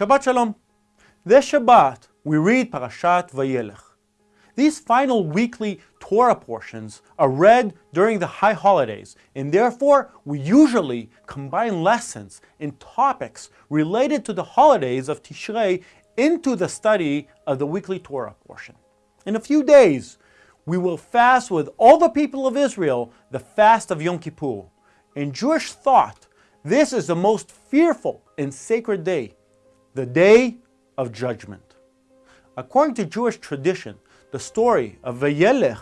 Shabbat Shalom. This Shabbat, we read Parashat Vayelech. These final weekly Torah portions are read during the high holidays, and therefore we usually combine lessons and topics related to the holidays of Tishrei into the study of the weekly Torah portion. In a few days, we will fast with all the people of Israel the fast of Yom Kippur. In Jewish thought, this is the most fearful and sacred day, the day of judgment. According to Jewish tradition, the story of Vayelech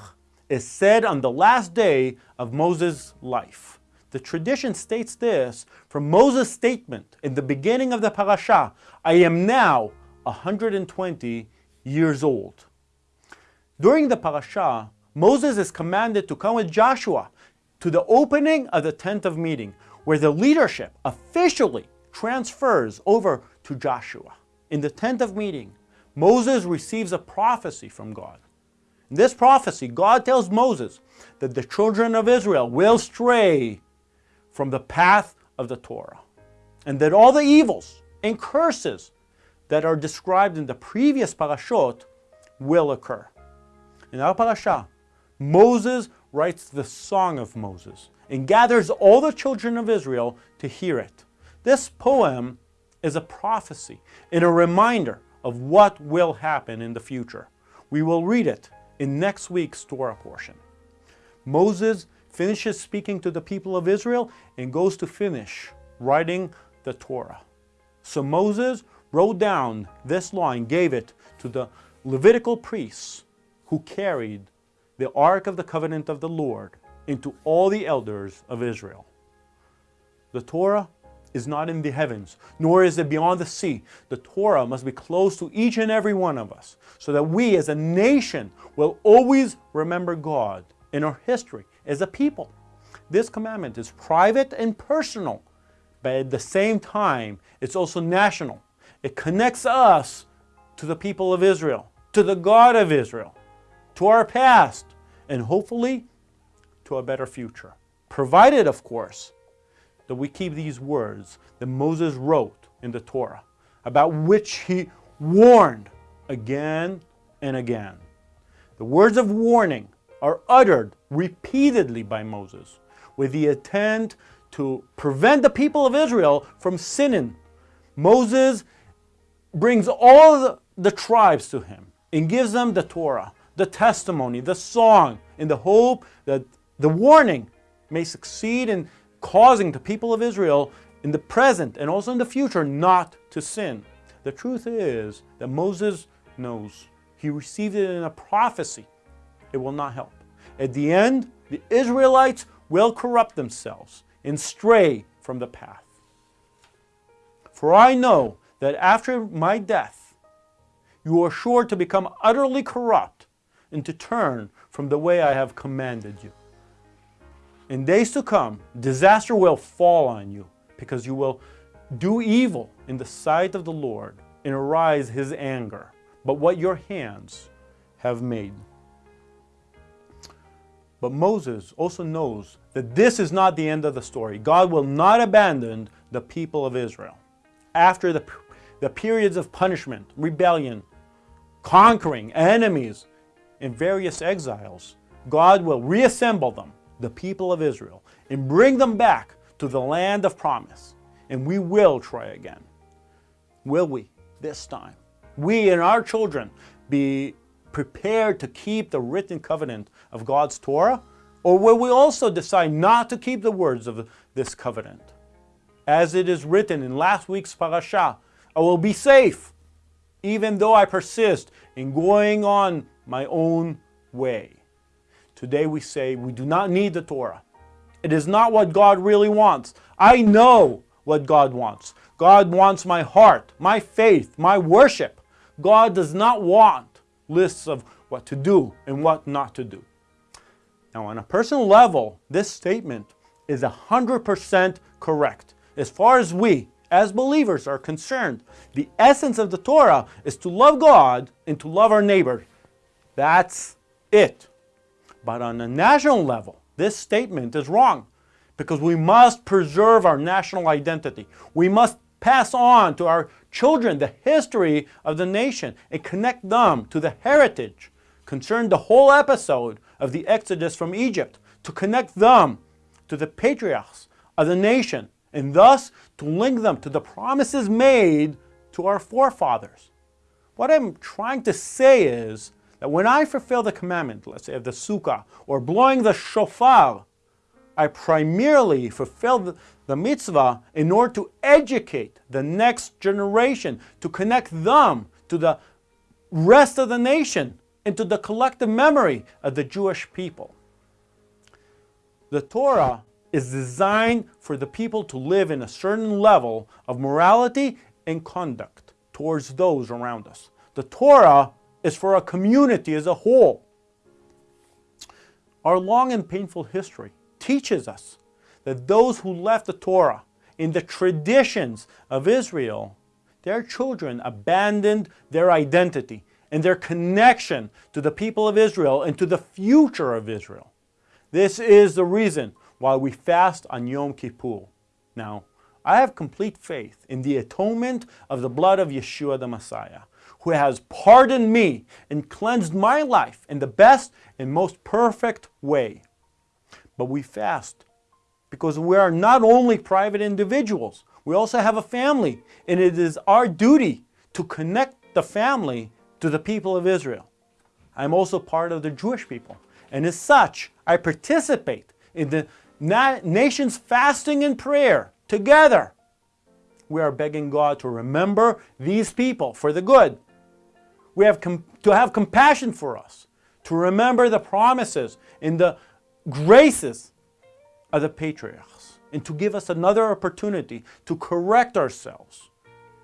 is said on the last day of Moses' life. The tradition states this from Moses' statement in the beginning of the parasha, I am now 120 years old. During the parasha, Moses is commanded to come with Joshua to the opening of the tent of meeting, where the leadership officially transfers over to Joshua. In the tent of meeting, Moses receives a prophecy from God. In this prophecy, God tells Moses that the children of Israel will stray from the path of the Torah, and that all the evils and curses that are described in the previous parashot will occur. In our parasha, Moses writes the Song of Moses and gathers all the children of Israel to hear it. This poem is a prophecy and a reminder of what will happen in the future. We will read it in next week's Torah portion. Moses finishes speaking to the people of Israel and goes to finish writing the Torah. So Moses wrote down this law and gave it to the Levitical priests who carried the Ark of the Covenant of the Lord into all the elders of Israel. The Torah is not in the heavens, nor is it beyond the sea. The Torah must be close to each and every one of us, so that we as a nation will always remember God in our history as a people. This commandment is private and personal, but at the same time, it's also national. It connects us to the people of Israel, to the God of Israel, to our past, and hopefully to a better future. Provided, of course, that we keep these words that Moses wrote in the Torah, about which he warned again and again. The words of warning are uttered repeatedly by Moses with the intent to prevent the people of Israel from sinning. Moses brings all the, tribes to him and gives them the Torah, the testimony, the song, in the hope that the warning may succeed in causing the people of Israel in the present and also in the future not to sin. The truth is that Moses knows. He received it in a prophecy. It will not help. At the end, the Israelites will corrupt themselves and stray from the path. For I know that after my death, you are sure to become utterly corrupt and to turn from the way I have commanded you. In days to come, disaster will fall on you because you will do evil in the sight of the Lord and arise his anger, but what your hands have made. But Moses also knows that this is not the end of the story. God will not abandon the people of Israel. After the, the periods of punishment, rebellion, conquering enemies, and various exiles, God will reassemble them the people of Israel and bring them back to the land of promise. And we will try again. Will we this time? We and our children be prepared to keep the written covenant of God's Torah? Or will we also decide not to keep the words of this covenant? As it is written in last week's parasha, I will be safe, even though I persist in going on my own way. Today we say we do not need the Torah. It is not what God really wants. I know what God wants. God wants my heart, my faith, my worship. God does not want lists of what to do and what not to do. Now, on a personal level, this statement is 100% correct. As far as we, as believers, are concerned, the essence of the Torah is to love God and to love our neighbor. That's it. But on a national level, this statement is wrong because we must preserve our national identity. We must pass on to our children the history of the nation and connect them to the heritage concerned the whole episode of the Exodus from Egypt, to connect them to the patriarchs of the nation, and thus to link them to the promises made to our forefathers. What I'm trying to say is that when I fulfill the commandment, let's say of the sukkah, or blowing the shofar, I primarily fulfill the, the mitzvah in order to educate the next generation, to connect them to the rest of the nation, into the collective memory of the Jewish people. The Torah is designed for the people to live in a certain level of morality and conduct towards those around us. The Torah is for a community as a whole. Our long and painful history teaches us that those who left the Torah in the traditions of Israel, their children abandoned their identity and their connection to the people of Israel and to the future of Israel. This is the reason why we fast on Yom Kippur. Now, I have complete faith in the atonement of the blood of Yeshua the Messiah, who has pardoned me and cleansed my life in the best and most perfect way. But we fast because we are not only private individuals, we also have a family, and it is our duty to connect the family to the people of Israel. I'm also part of the Jewish people. And as such, I participate in the na nation's fasting and prayer together. We are begging God to remember these people for the good. We have to have compassion for us, to remember the promises and the graces of the patriarchs, and to give us another opportunity to correct ourselves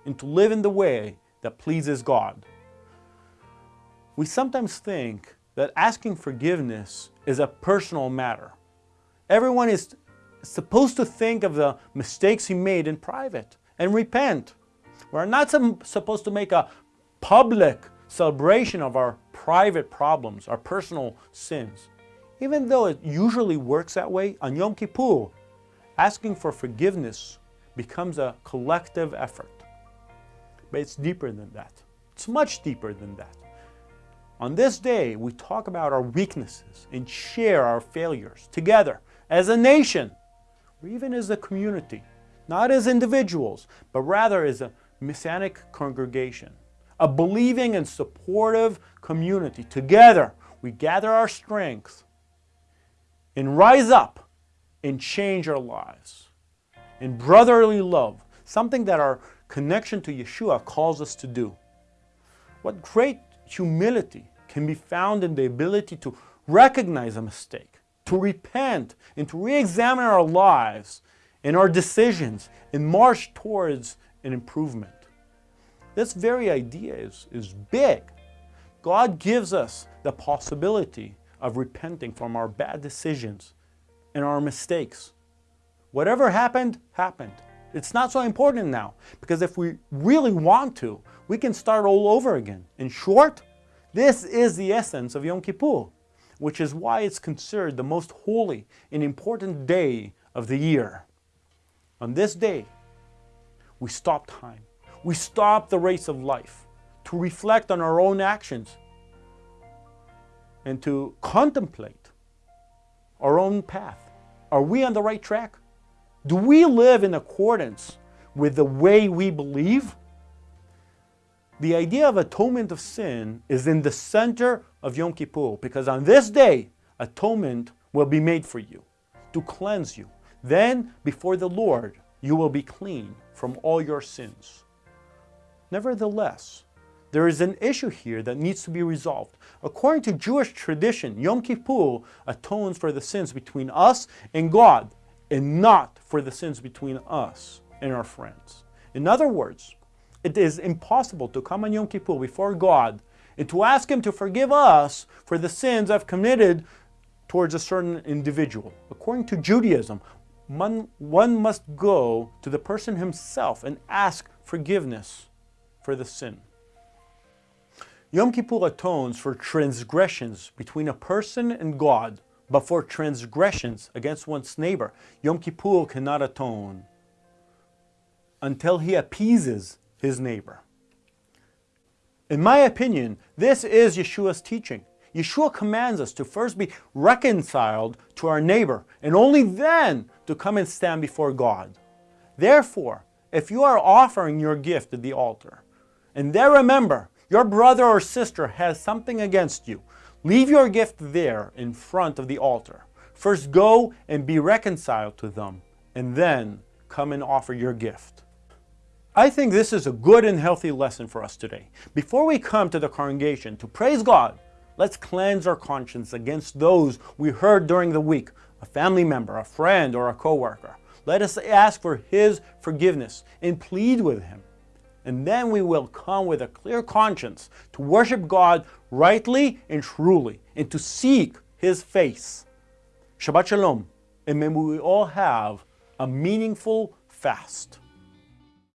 and to live in the way that pleases God. We sometimes think that asking forgiveness is a personal matter. Everyone is supposed to think of the mistakes he made in private and repent. We're not supposed to make a public celebration of our private problems, our personal sins. Even though it usually works that way, on Yom Kippur, asking for forgiveness becomes a collective effort. But it's deeper than that. It's much deeper than that. On this day, we talk about our weaknesses and share our failures together as a nation or even as a community, not as individuals, but rather as a Messianic congregation, a believing and supportive community. Together, we gather our strength and rise up and change our lives in brotherly love, something that our connection to Yeshua calls us to do. What great humility can be found in the ability to recognize a mistake, to repent, and to re-examine our lives and our decisions and march towards an improvement. This very idea is, is big. God gives us the possibility of repenting from our bad decisions and our mistakes. Whatever happened, happened. It's not so important now because if we really want to, we can start all over again. In short, this is the essence of Yom Kippur, which is why it's considered the most holy and important day of the year. On this day, we stop time. We stop the race of life to reflect on our own actions and to contemplate our own path. Are we on the right track? Do we live in accordance with the way we believe? The idea of atonement of sin is in the center of Yom Kippur because on this day, atonement will be made for you to cleanse you. Then, before the Lord, you will be clean from all your sins. Nevertheless, there is an issue here that needs to be resolved. According to Jewish tradition, Yom Kippur atones for the sins between us and God and not for the sins between us and our friends. In other words, it is impossible to come on Yom Kippur before God and to ask Him to forgive us for the sins I've committed towards a certain individual. According to Judaism, one, one must go to the person himself and ask forgiveness for the sin. Yom Kippur atones for transgressions between a person and God, but for transgressions against one's neighbor, Yom Kippur cannot atone until he appeases his neighbor. In my opinion, this is Yeshua's teaching. Yeshua commands us to first be reconciled to our neighbor and only then to come and stand before God. Therefore, if you are offering your gift at the altar, and there remember, your brother or sister has something against you, leave your gift there in front of the altar. First go and be reconciled to them, and then come and offer your gift. I think this is a good and healthy lesson for us today. Before we come to the congregation to praise God, let's cleanse our conscience against those we heard during the week, a family member, a friend, or a coworker. Let us ask for His forgiveness and plead with Him. And then we will come with a clear conscience to worship God rightly and truly and to seek His face. Shabbat Shalom, and may we all have a meaningful fast.